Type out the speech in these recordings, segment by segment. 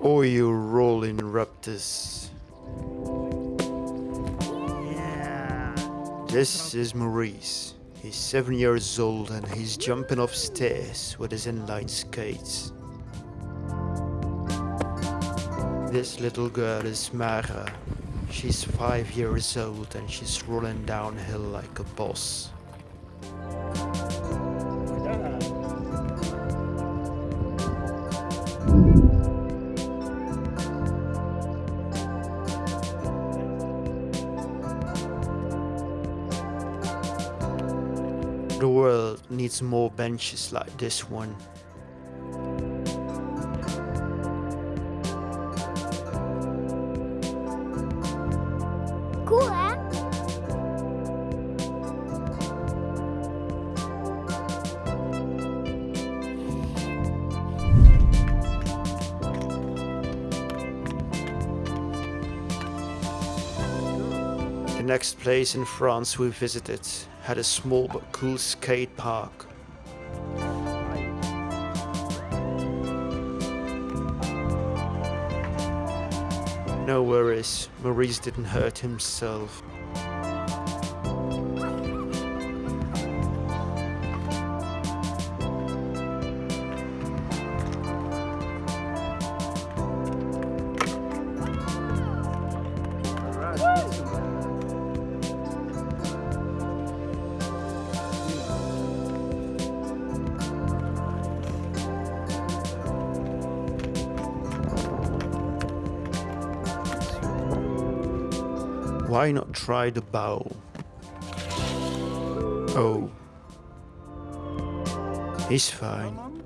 Oh, you rolling raptors. Yeah. This is Maurice. He's seven years old and he's jumping off stairs with his inline skates. This little girl is Mara. She's five years old and she's rolling downhill like a boss. The world needs more benches like this one. Next place in France we visited had a small but cool skate park. No worries, Maurice didn't hurt himself. Why not try the bow? Oh. He's fine.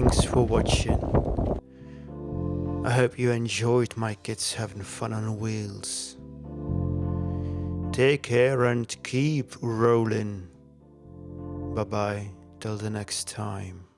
Thanks for watching. I hope you enjoyed my kids having fun on wheels. Take care and keep rolling. Bye bye till the next time.